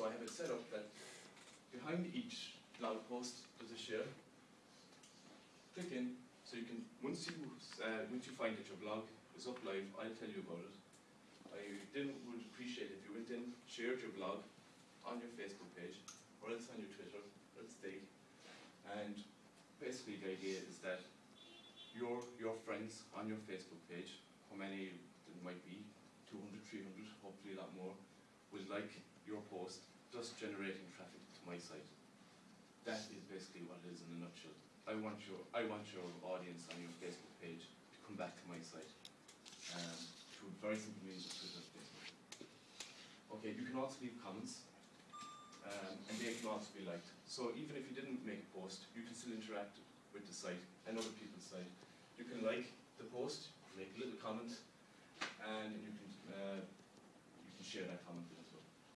so I have it set up that behind each blog post there's a share. Click in, so you can, once you, uh, once you find that your blog is up live, I'll tell you about it. I then would appreciate if you went in, shared your blog on your Facebook page, or else on your Twitter, or else Digg. And basically the idea is that your, your friends on your Facebook page, how many there might be, 200, 300, hopefully a lot more, will like your post, thus generating traffic to my site. That is basically what in a nutshell. I want your, I want your audience on your Facebook page to come back to my site. Um, through very simple means of Twitter, Facebook. Okay, you can also leave comments, um, and they can also be liked. So even if you didn't make a post, you can still interact with the site and other people's site. You can like the post, make a little comment, and you can uh, you can share that comment with